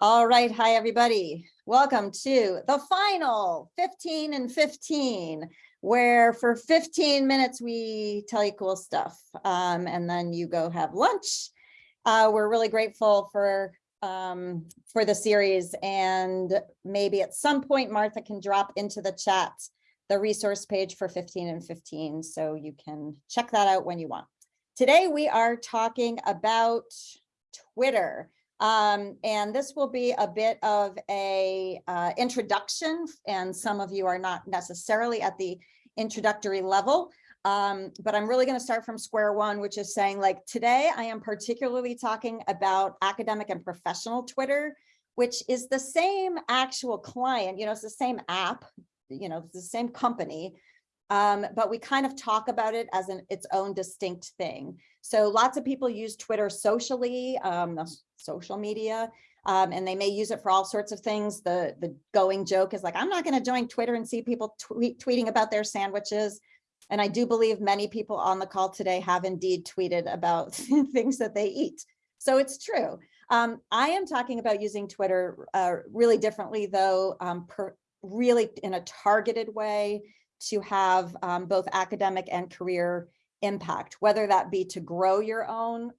All right, hi, everybody. Welcome to the final 15 and 15, where for 15 minutes we tell you cool stuff um, and then you go have lunch. Uh, we're really grateful for um, for the series and maybe at some point Martha can drop into the chat the resource page for 15 and 15 so you can check that out when you want. Today we are talking about Twitter. Um, and this will be a bit of a uh, introduction, and some of you are not necessarily at the introductory level. Um, but I'm really going to start from square one, which is saying like today I am particularly talking about academic and professional Twitter, which is the same actual client, you know, it's the same app, you know, it's the same company, um, but we kind of talk about it as an its own distinct thing. So lots of people use Twitter socially, um, social media, um, and they may use it for all sorts of things. The, the going joke is like, I'm not going to join Twitter and see people tweet, tweeting about their sandwiches. And I do believe many people on the call today have indeed tweeted about things that they eat. So it's true. Um, I am talking about using Twitter uh, really differently, though, um, per, really in a targeted way to have um, both academic and career impact, whether that be to grow your own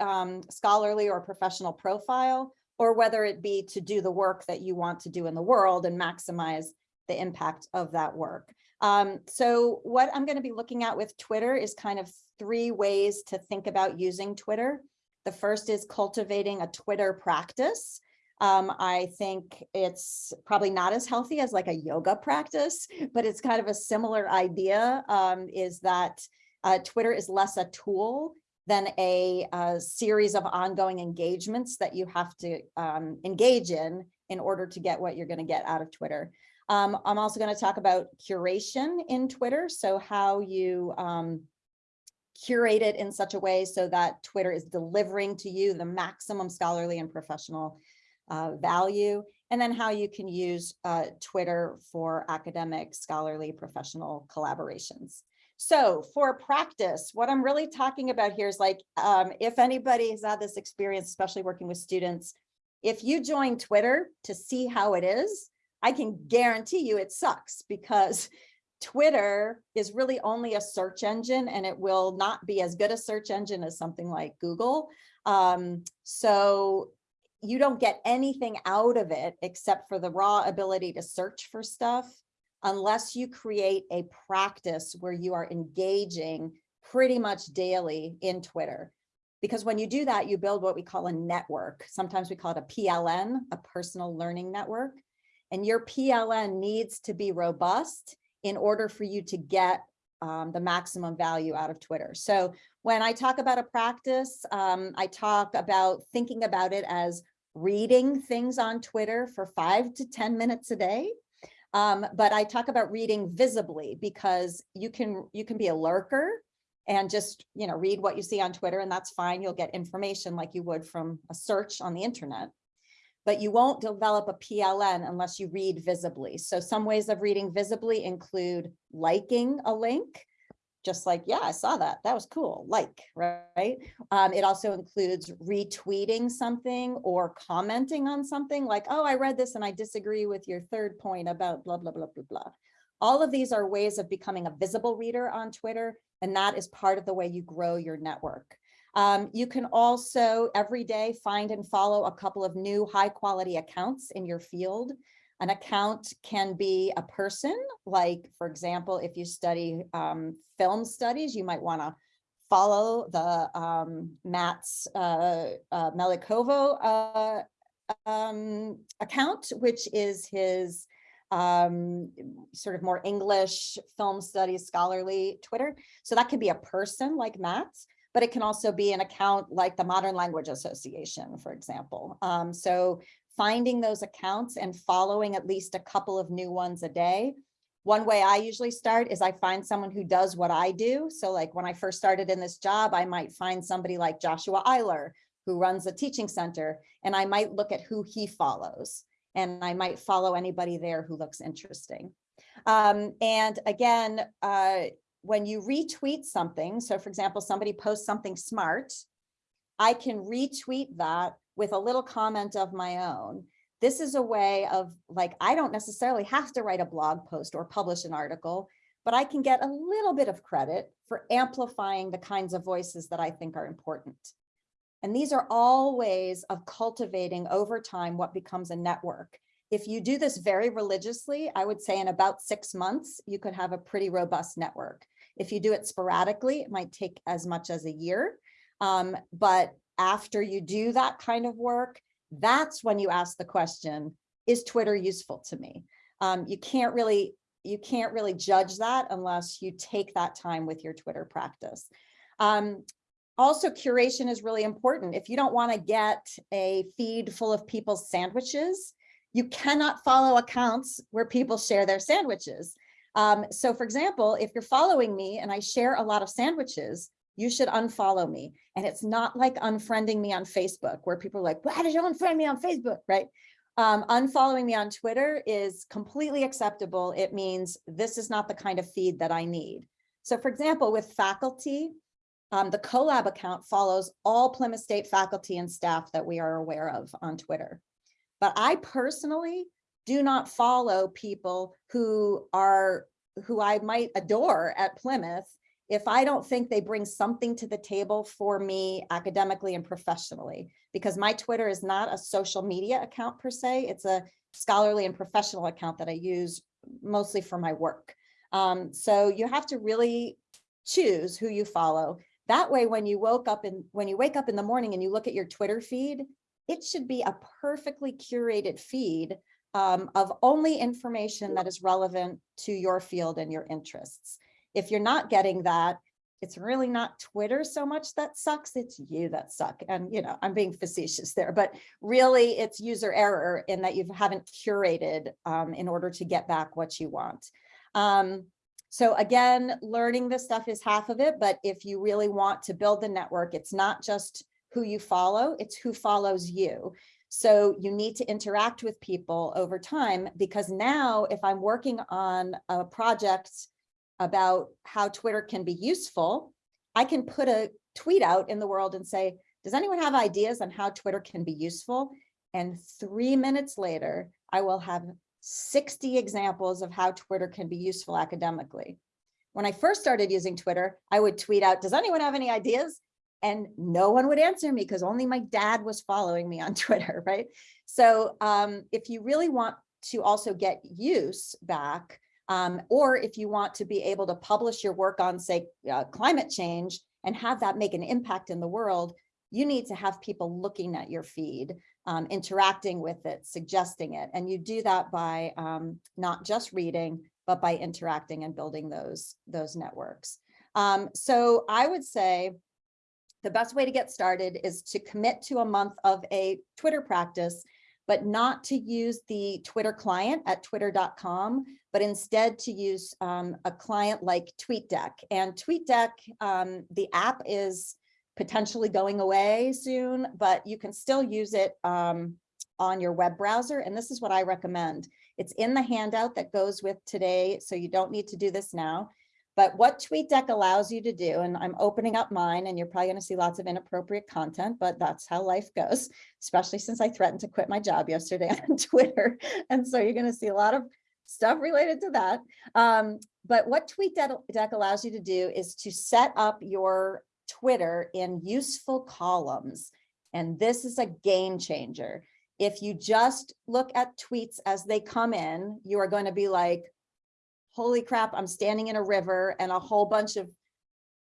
um, scholarly or professional profile, or whether it be to do the work that you want to do in the world and maximize the impact of that work. Um, so what I'm going to be looking at with Twitter is kind of three ways to think about using Twitter. The first is cultivating a Twitter practice. Um, I think it's probably not as healthy as like a yoga practice, but it's kind of a similar idea um, is that uh, Twitter is less a tool than a, a, series of ongoing engagements that you have to um, engage in in order to get what you're going to get out of Twitter. Um, I'm also going to talk about curation in Twitter. So how you um, curate it in such a way so that Twitter is delivering to you the maximum scholarly and professional uh, value, and then how you can use uh, Twitter for academic, scholarly, professional collaborations. So for practice, what I'm really talking about here is like, um, if anybody has had this experience, especially working with students, if you join Twitter to see how it is, I can guarantee you it sucks because Twitter is really only a search engine and it will not be as good a search engine as something like Google. Um, so you don't get anything out of it except for the raw ability to search for stuff unless you create a practice where you are engaging pretty much daily in Twitter. Because when you do that, you build what we call a network. Sometimes we call it a PLN, a personal learning network. And your PLN needs to be robust in order for you to get um, the maximum value out of Twitter. So when I talk about a practice, um, I talk about thinking about it as reading things on Twitter for five to 10 minutes a day um, but I talk about reading visibly because you can you can be a lurker and just you know read what you see on Twitter and that's fine. You'll get information like you would from a search on the internet. But you won't develop a PLN unless you read visibly. So some ways of reading visibly include liking a link, just like, yeah, I saw that. That was cool. Like, right? Um, it also includes retweeting something or commenting on something like, oh, I read this and I disagree with your third point about blah, blah, blah, blah, blah. All of these are ways of becoming a visible reader on Twitter, and that is part of the way you grow your network. Um, you can also every day find and follow a couple of new high quality accounts in your field. An account can be a person, like, for example, if you study um, film studies, you might want to follow the um, Matt's uh, uh, Melikovo uh, um, account, which is his um, sort of more English film studies scholarly Twitter. So that can be a person like Matt's, but it can also be an account like the Modern Language Association, for example. Um, so finding those accounts and following at least a couple of new ones a day. One way I usually start is I find someone who does what I do. So like when I first started in this job, I might find somebody like Joshua Eyler, who runs a teaching center, and I might look at who he follows. And I might follow anybody there who looks interesting. Um, and again, uh, when you retweet something, so for example, somebody posts something smart, I can retweet that with a little comment of my own. This is a way of like, I don't necessarily have to write a blog post or publish an article, but I can get a little bit of credit for amplifying the kinds of voices that I think are important. And these are all ways of cultivating over time what becomes a network. If you do this very religiously, I would say in about six months, you could have a pretty robust network. If you do it sporadically, it might take as much as a year. Um, but after you do that kind of work, that's when you ask the question, is Twitter useful to me? Um, you can't really you can't really judge that unless you take that time with your Twitter practice. Um, also, curation is really important. If you don't want to get a feed full of people's sandwiches, you cannot follow accounts where people share their sandwiches. Um, so for example, if you're following me and I share a lot of sandwiches, you should unfollow me. And it's not like unfriending me on Facebook where people are like, why did you unfriend me on Facebook, right? Um, unfollowing me on Twitter is completely acceptable. It means this is not the kind of feed that I need. So for example, with faculty, um, the CoLab account follows all Plymouth State faculty and staff that we are aware of on Twitter. But I personally do not follow people who are who I might adore at Plymouth if I don't think they bring something to the table for me academically and professionally, because my Twitter is not a social media account per se, it's a scholarly and professional account that I use mostly for my work. Um, so you have to really choose who you follow. That way, when you woke up and when you wake up in the morning and you look at your Twitter feed, it should be a perfectly curated feed um, of only information that is relevant to your field and your interests. If you're not getting that, it's really not Twitter so much that sucks, it's you that suck. And, you know, I'm being facetious there, but really it's user error in that you haven't curated um, in order to get back what you want. Um, so again, learning this stuff is half of it, but if you really want to build the network, it's not just who you follow, it's who follows you. So you need to interact with people over time because now if I'm working on a project about how Twitter can be useful, I can put a tweet out in the world and say, does anyone have ideas on how Twitter can be useful? And three minutes later, I will have 60 examples of how Twitter can be useful academically. When I first started using Twitter, I would tweet out, does anyone have any ideas? and no one would answer me because only my dad was following me on Twitter, right? So um, if you really want to also get use back, um, or if you want to be able to publish your work on, say, uh, climate change and have that make an impact in the world, you need to have people looking at your feed, um, interacting with it, suggesting it. And you do that by um, not just reading, but by interacting and building those, those networks. Um, so I would say, the best way to get started is to commit to a month of a Twitter practice, but not to use the Twitter client at twitter.com, but instead to use um, a client like TweetDeck. And TweetDeck, um, the app is potentially going away soon, but you can still use it um, on your web browser. And this is what I recommend. It's in the handout that goes with today, so you don't need to do this now. But what TweetDeck allows you to do, and I'm opening up mine and you're probably gonna see lots of inappropriate content, but that's how life goes, especially since I threatened to quit my job yesterday on Twitter. And so you're gonna see a lot of stuff related to that. Um, but what TweetDeck allows you to do is to set up your Twitter in useful columns. And this is a game changer. If you just look at tweets as they come in, you are going to be like, holy crap, I'm standing in a river and a whole bunch of,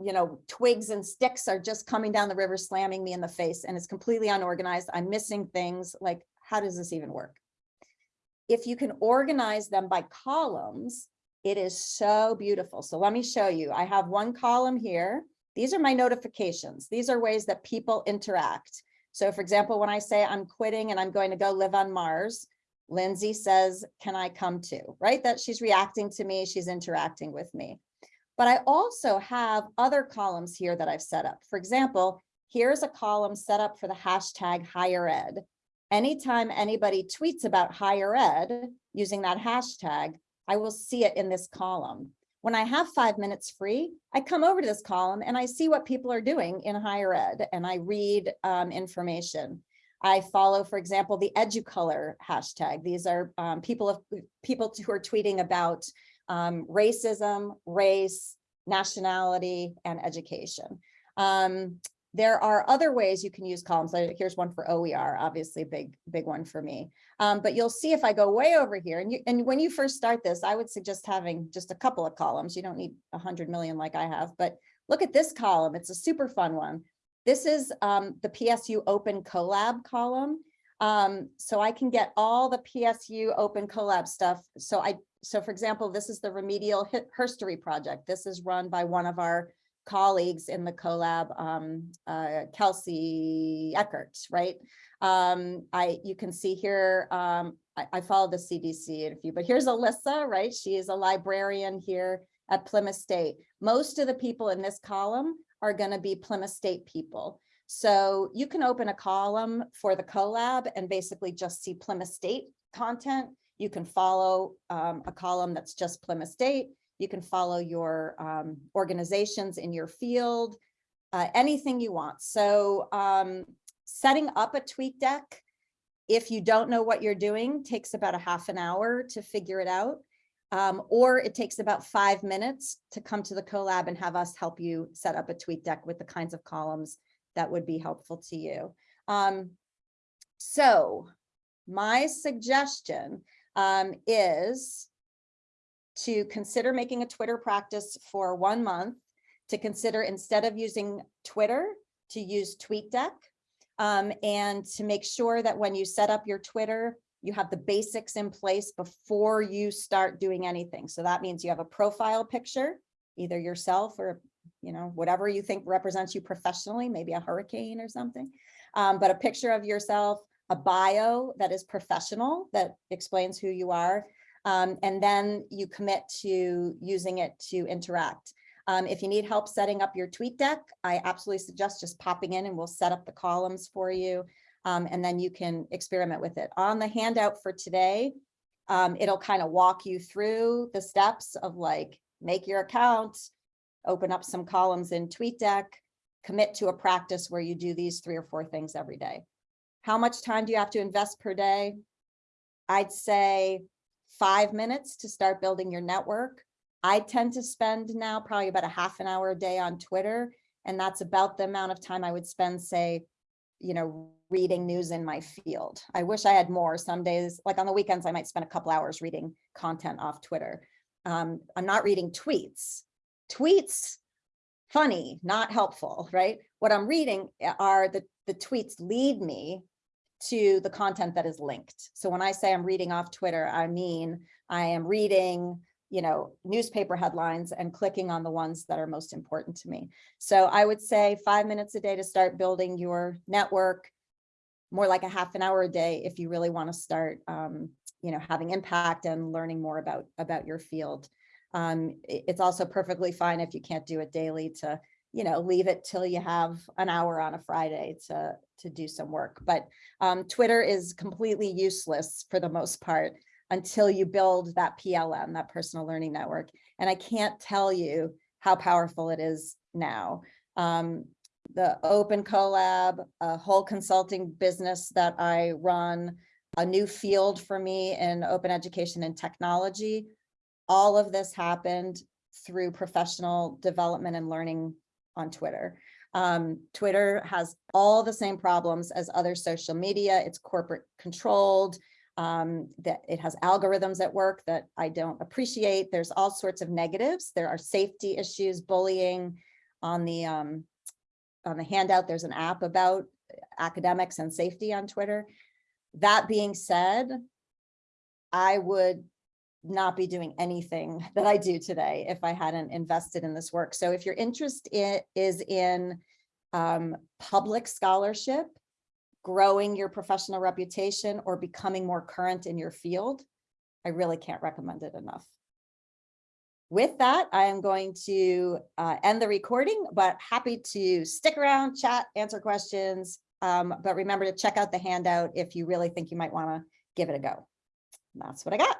you know, twigs and sticks are just coming down the river, slamming me in the face and it's completely unorganized. I'm missing things like, how does this even work? If you can organize them by columns, it is so beautiful. So let me show you. I have one column here. These are my notifications. These are ways that people interact. So for example, when I say I'm quitting and I'm going to go live on Mars, Lindsay says, can I come too? Right? That she's reacting to me, she's interacting with me. But I also have other columns here that I've set up. For example, here's a column set up for the hashtag higher ed. Anytime anybody tweets about higher ed using that hashtag, I will see it in this column. When I have five minutes free, I come over to this column and I see what people are doing in higher ed and I read um, information. I follow, for example, the educolor hashtag. These are um, people of people who are tweeting about um, racism, race, nationality, and education. Um, there are other ways you can use columns. Here's one for OER, obviously big, big one for me. Um, but you'll see if I go way over here and you, and when you first start this, I would suggest having just a couple of columns. You don't need a hundred million like I have, but look at this column. It's a super fun one. This is um, the PSU Open Collab column. Um, so I can get all the PSU Open Collab stuff. So I, so for example, this is the Remedial Herstory Project. This is run by one of our colleagues in the collab, um, uh, Kelsey Eckert, right? Um, I, you can see here, um, I, I follow the CDC and a few, but here's Alyssa, right? She is a librarian here at Plymouth State. Most of the people in this column are gonna be Plymouth State people. So you can open a column for the collab and basically just see Plymouth State content. You can follow um, a column that's just Plymouth State. You can follow your um, organizations in your field, uh, anything you want. So um, setting up a tweet deck, if you don't know what you're doing, takes about a half an hour to figure it out. Um, or it takes about five minutes to come to the collab and have us help you set up a tweet deck with the kinds of columns that would be helpful to you. Um, so my suggestion um, is to consider making a Twitter practice for one month, to consider instead of using Twitter, to use TweetDeck, um, and to make sure that when you set up your Twitter, you have the basics in place before you start doing anything. So that means you have a profile picture, either yourself or you know, whatever you think represents you professionally, maybe a hurricane or something. Um, but a picture of yourself, a bio that is professional, that explains who you are, um, and then you commit to using it to interact. Um, if you need help setting up your tweet deck, I absolutely suggest just popping in and we'll set up the columns for you. Um, and then you can experiment with it. On the handout for today, um, it'll kind of walk you through the steps of like, make your account, open up some columns in TweetDeck, commit to a practice where you do these three or four things every day. How much time do you have to invest per day? I'd say five minutes to start building your network. I tend to spend now probably about a half an hour a day on Twitter. And that's about the amount of time I would spend, say, you know, reading news in my field. I wish I had more. Some days, like on the weekends, I might spend a couple hours reading content off Twitter. Um, I'm not reading tweets. Tweets, funny, not helpful, right? What I'm reading are the, the tweets lead me to the content that is linked. So when I say I'm reading off Twitter, I mean, I am reading, you know, newspaper headlines and clicking on the ones that are most important to me. So I would say five minutes a day to start building your network, more like a half an hour a day if you really want to start, um, you know, having impact and learning more about, about your field. Um, it's also perfectly fine if you can't do it daily to you know, leave it till you have an hour on a Friday to, to do some work. But um, Twitter is completely useless for the most part until you build that PLN, that personal learning network. And I can't tell you how powerful it is now. Um, the open collab, a whole consulting business that I run, a new field for me in open education and technology. All of this happened through professional development and learning on Twitter. Um, Twitter has all the same problems as other social media. It's corporate controlled, um, that it has algorithms at work that I don't appreciate. There's all sorts of negatives. There are safety issues, bullying on the um, on the handout. There's an app about academics and safety on Twitter. That being said, I would not be doing anything that I do today if I hadn't invested in this work. So if your interest in, is in um, public scholarship, growing your professional reputation or becoming more current in your field, I really can't recommend it enough. With that, I am going to uh, end the recording, but happy to stick around, chat, answer questions. Um, but remember to check out the handout if you really think you might want to give it a go. And that's what I got.